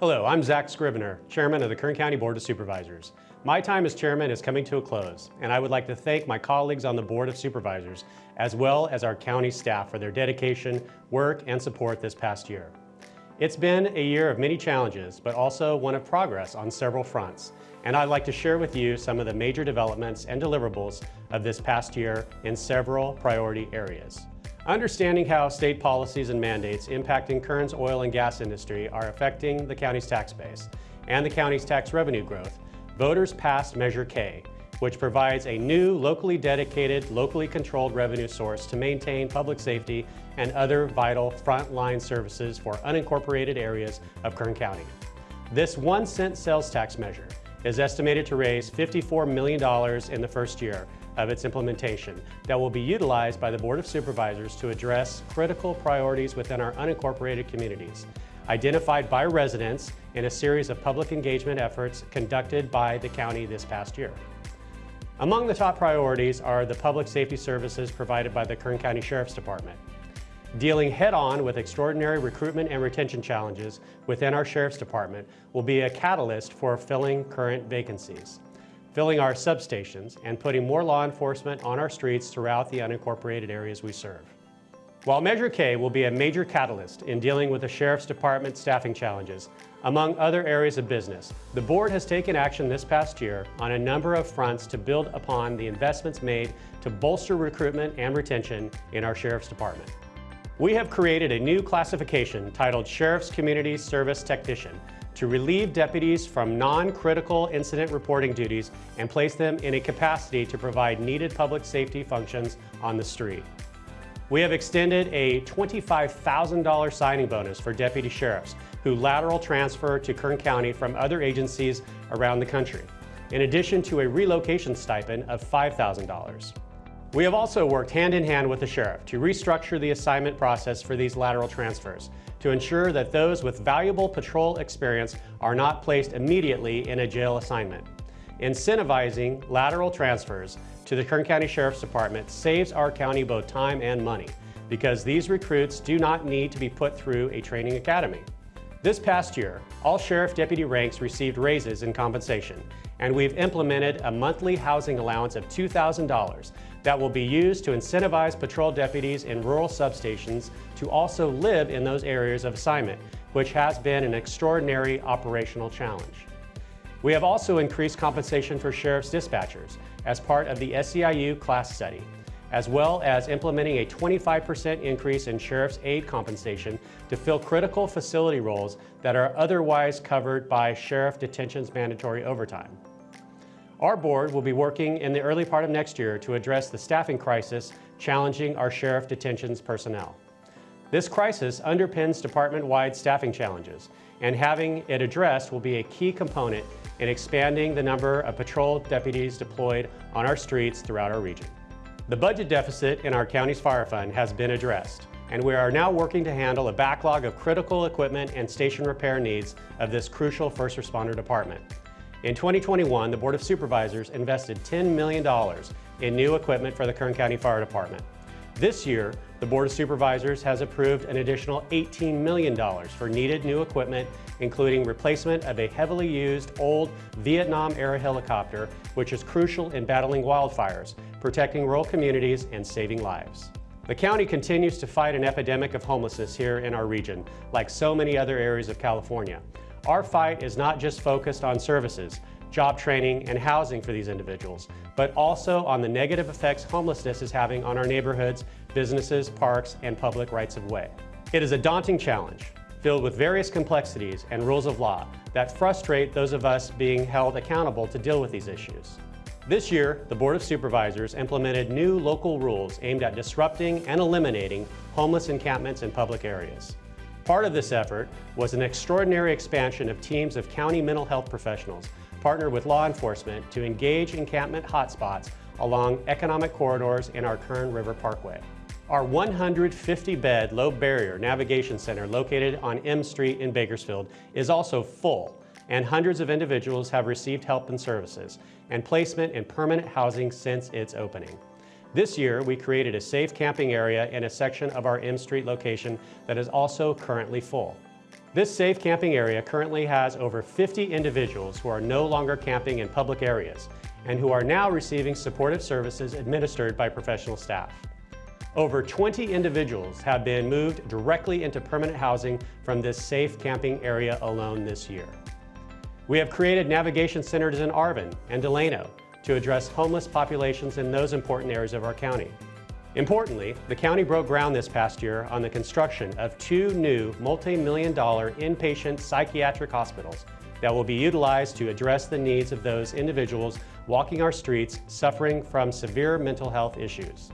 Hello, I'm Zack Scrivner, Chairman of the Kern County Board of Supervisors. My time as Chairman is coming to a close, and I would like to thank my colleagues on the Board of Supervisors, as well as our county staff for their dedication, work, and support this past year. It's been a year of many challenges, but also one of progress on several fronts, and I'd like to share with you some of the major developments and deliverables of this past year in several priority areas. Understanding how state policies and mandates impacting Kern's oil and gas industry are affecting the county's tax base and the county's tax revenue growth, voters passed Measure K, which provides a new locally dedicated, locally controlled revenue source to maintain public safety and other vital frontline services for unincorporated areas of Kern County. This one cent sales tax measure is estimated to raise $54 million in the first year of its implementation that will be utilized by the Board of Supervisors to address critical priorities within our unincorporated communities, identified by residents in a series of public engagement efforts conducted by the county this past year. Among the top priorities are the public safety services provided by the Kern County Sheriff's Department. Dealing head-on with extraordinary recruitment and retention challenges within our Sheriff's Department will be a catalyst for filling current vacancies, filling our substations, and putting more law enforcement on our streets throughout the unincorporated areas we serve. While Measure K will be a major catalyst in dealing with the Sheriff's Department staffing challenges, among other areas of business, the board has taken action this past year on a number of fronts to build upon the investments made to bolster recruitment and retention in our Sheriff's Department. We have created a new classification titled Sheriff's Community Service Technician to relieve deputies from non-critical incident reporting duties and place them in a capacity to provide needed public safety functions on the street. We have extended a $25,000 signing bonus for deputy sheriffs who lateral transfer to Kern County from other agencies around the country, in addition to a relocation stipend of $5,000. We have also worked hand in hand with the sheriff to restructure the assignment process for these lateral transfers to ensure that those with valuable patrol experience are not placed immediately in a jail assignment. Incentivizing lateral transfers to the Kern County Sheriff's Department saves our county both time and money because these recruits do not need to be put through a training academy. This past year, all sheriff deputy ranks received raises in compensation, and we've implemented a monthly housing allowance of $2,000 that will be used to incentivize patrol deputies in rural substations to also live in those areas of assignment, which has been an extraordinary operational challenge. We have also increased compensation for sheriff's dispatchers as part of the SEIU class study, as well as implementing a 25% increase in sheriff's aide compensation to fill critical facility roles that are otherwise covered by sheriff detention's mandatory overtime. Our board will be working in the early part of next year to address the staffing crisis challenging our sheriff detention's personnel. This crisis underpins department-wide staffing challenges, and having it addressed will be a key component in expanding the number of patrol deputies deployed on our streets throughout our region. The budget deficit in our county's fire fund has been addressed, and we are now working to handle a backlog of critical equipment and station repair needs of this crucial first responder department. In 2021, the Board of Supervisors invested $10 million in new equipment for the Kern County Fire Department. This year, the Board of Supervisors has approved an additional $18 million for needed new equipment, including replacement of a heavily used old Vietnam-era helicopter, which is crucial in battling wildfires, protecting rural communities, and saving lives. The county continues to fight an epidemic of homelessness here in our region, like so many other areas of California. Our fight is not just focused on services, job training, and housing for these individuals, but also on the negative effects homelessness is having on our neighborhoods, businesses, parks, and public rights of way. It is a daunting challenge, filled with various complexities and rules of law that frustrate those of us being held accountable to deal with these issues. This year, the Board of Supervisors implemented new local rules aimed at disrupting and eliminating homeless encampments in public areas. Part of this effort was an extraordinary expansion of teams of county mental health professionals partnered with law enforcement to engage encampment hotspots along economic corridors in our Kern River Parkway. Our 150-bed low barrier navigation center located on M Street in Bakersfield is also full and hundreds of individuals have received help and services and placement in permanent housing since its opening. This year, we created a safe camping area in a section of our M Street location that is also currently full. This safe camping area currently has over 50 individuals who are no longer camping in public areas and who are now receiving supportive services administered by professional staff. Over 20 individuals have been moved directly into permanent housing from this safe camping area alone this year. We have created navigation centers in Arvin and Delano to address homeless populations in those important areas of our county. Importantly, the county broke ground this past year on the construction of two new multi-million dollar inpatient psychiatric hospitals that will be utilized to address the needs of those individuals walking our streets suffering from severe mental health issues.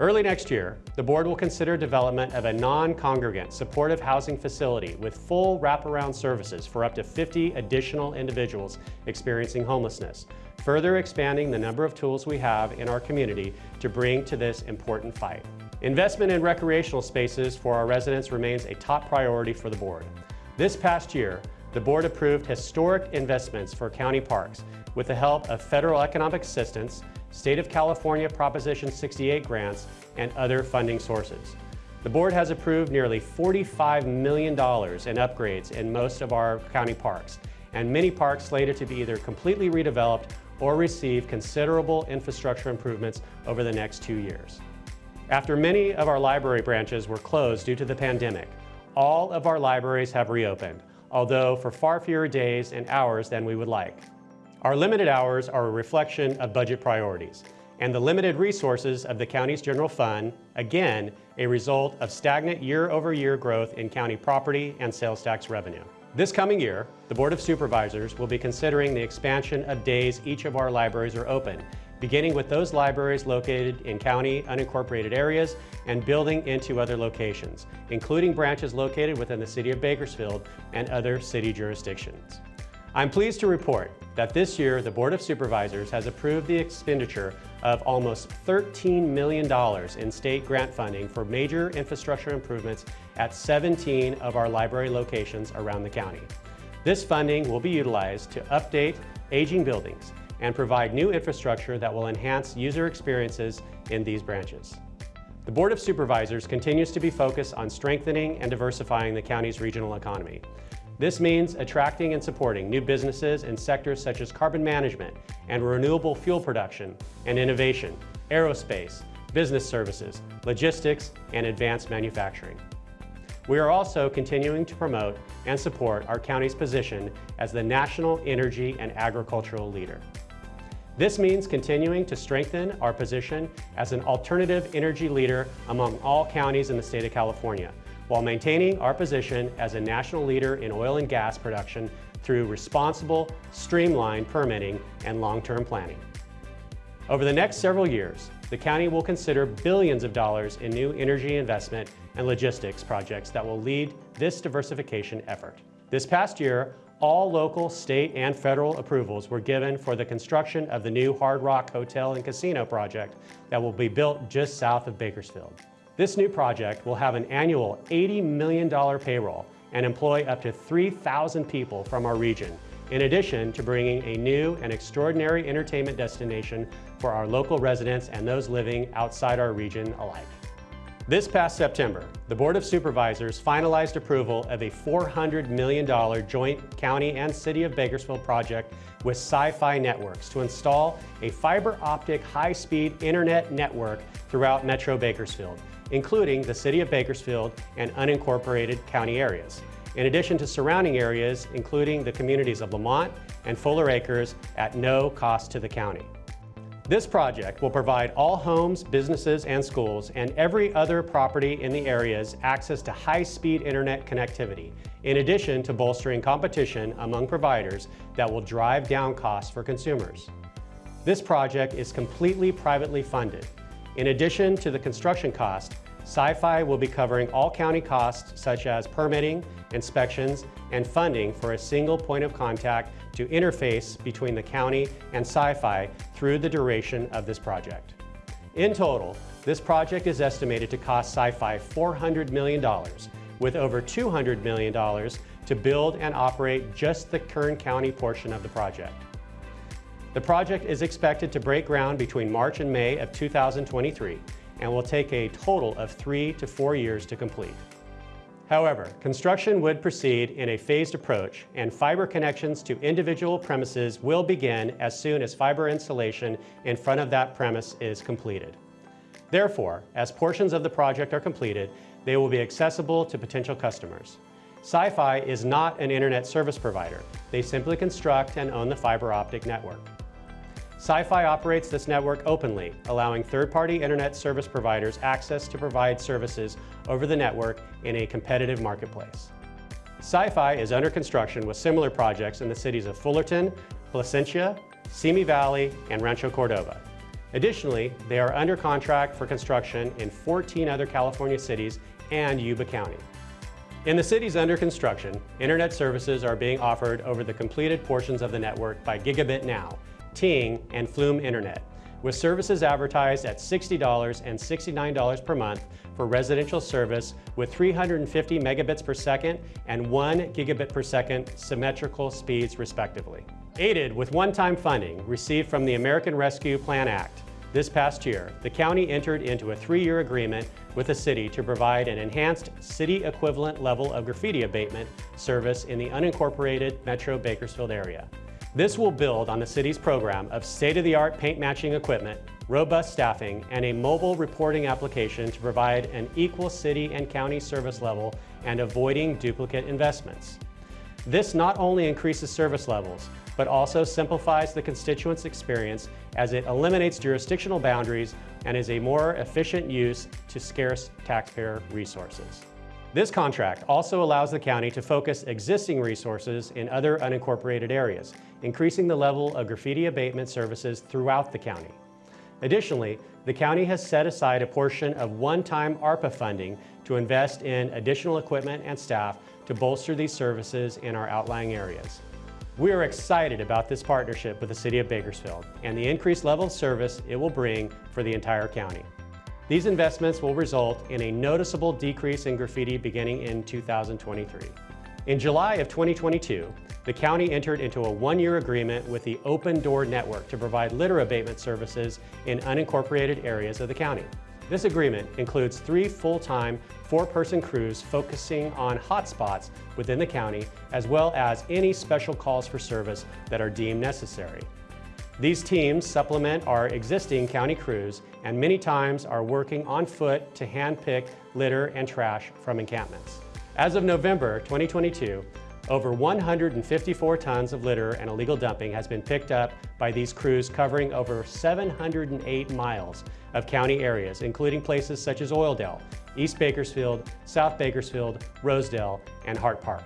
Early next year, the board will consider development of a non-congregant supportive housing facility with full wraparound services for up to 50 additional individuals experiencing homelessness, further expanding the number of tools we have in our community to bring to this important fight. Investment in recreational spaces for our residents remains a top priority for the board. This past year, the board approved historic investments for county parks with the help of federal economic assistance, State of California Proposition 68 grants, and other funding sources. The board has approved nearly $45 million in upgrades in most of our county parks, and many parks slated to be either completely redeveloped or receive considerable infrastructure improvements over the next two years. After many of our library branches were closed due to the pandemic, all of our libraries have reopened, although for far fewer days and hours than we would like. Our limited hours are a reflection of budget priorities, and the limited resources of the county's general fund, again, a result of stagnant year-over-year -year growth in county property and sales tax revenue. This coming year, the Board of Supervisors will be considering the expansion of days each of our libraries are open, beginning with those libraries located in county unincorporated areas and building into other locations, including branches located within the City of Bakersfield and other city jurisdictions. I'm pleased to report that this year the Board of Supervisors has approved the expenditure of almost $13 million in state grant funding for major infrastructure improvements at 17 of our library locations around the county. This funding will be utilized to update aging buildings and provide new infrastructure that will enhance user experiences in these branches. The Board of Supervisors continues to be focused on strengthening and diversifying the county's regional economy. This means attracting and supporting new businesses in sectors such as carbon management and renewable fuel production and innovation, aerospace, business services, logistics, and advanced manufacturing. We are also continuing to promote and support our county's position as the national energy and agricultural leader. This means continuing to strengthen our position as an alternative energy leader among all counties in the state of California, while maintaining our position as a national leader in oil and gas production through responsible, streamlined permitting and long-term planning. Over the next several years, the county will consider billions of dollars in new energy investment and logistics projects that will lead this diversification effort. This past year, all local, state, and federal approvals were given for the construction of the new Hard Rock Hotel and Casino project that will be built just south of Bakersfield. This new project will have an annual $80 million payroll and employ up to 3,000 people from our region, in addition to bringing a new and extraordinary entertainment destination for our local residents and those living outside our region alike. This past September, the Board of Supervisors finalized approval of a $400 million joint county and city of Bakersfield project with SiFi Networks to install a fiber optic high-speed internet network throughout Metro Bakersfield including the City of Bakersfield and unincorporated county areas, in addition to surrounding areas including the communities of Lamont and Fuller Acres at no cost to the county. This project will provide all homes, businesses, and schools and every other property in the areas access to high-speed internet connectivity, in addition to bolstering competition among providers that will drive down costs for consumers. This project is completely privately funded, in addition to the construction cost, SiFi will be covering all county costs such as permitting, inspections, and funding for a single point of contact to interface between the county and SiFi through the duration of this project. In total, this project is estimated to cost SiFi $400 million, with over $200 million to build and operate just the Kern County portion of the project. The project is expected to break ground between March and May of 2023 and will take a total of three to four years to complete. However, construction would proceed in a phased approach and fiber connections to individual premises will begin as soon as fiber installation in front of that premise is completed. Therefore, as portions of the project are completed, they will be accessible to potential customers. SiFi is not an internet service provider. They simply construct and own the fiber optic network. SiFi operates this network openly, allowing third-party internet service providers access to provide services over the network in a competitive marketplace. SiFi is under construction with similar projects in the cities of Fullerton, Placentia, Simi Valley, and Rancho Cordova. Additionally, they are under contract for construction in 14 other California cities and Yuba County. In the cities under construction, internet services are being offered over the completed portions of the network by GigabitNow, Ting, and Flume Internet, with services advertised at $60 and $69 per month for residential service with 350 megabits per second and 1 gigabit per second symmetrical speeds respectively. Aided with one-time funding received from the American Rescue Plan Act, this past year, the county entered into a three-year agreement with the city to provide an enhanced city equivalent level of graffiti abatement service in the unincorporated Metro Bakersfield area. This will build on the city's program of state-of-the-art paint matching equipment, robust staffing, and a mobile reporting application to provide an equal city and county service level and avoiding duplicate investments. This not only increases service levels, but also simplifies the constituent's experience as it eliminates jurisdictional boundaries and is a more efficient use to scarce taxpayer resources. This contract also allows the county to focus existing resources in other unincorporated areas, increasing the level of graffiti abatement services throughout the county. Additionally, the county has set aside a portion of one-time ARPA funding to invest in additional equipment and staff to bolster these services in our outlying areas. We are excited about this partnership with the City of Bakersfield and the increased level of service it will bring for the entire county. These investments will result in a noticeable decrease in graffiti beginning in 2023. In July of 2022, the county entered into a one-year agreement with the Open Door Network to provide litter abatement services in unincorporated areas of the county. This agreement includes three full-time, four-person crews focusing on hotspots within the county, as well as any special calls for service that are deemed necessary. These teams supplement our existing county crews and many times are working on foot to handpick litter and trash from encampments. As of November 2022, over 154 tons of litter and illegal dumping has been picked up by these crews covering over 708 miles of county areas, including places such as Oildale, East Bakersfield, South Bakersfield, Rosedale, and Hart Park.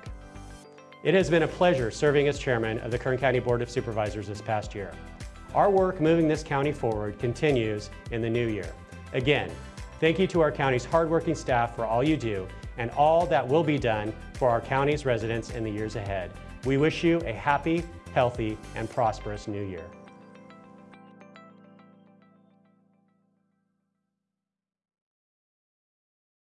It has been a pleasure serving as chairman of the Kern County Board of Supervisors this past year. Our work moving this county forward continues in the new year. Again, thank you to our county's hardworking staff for all you do and all that will be done for our county's residents in the years ahead. We wish you a happy, healthy, and prosperous new year.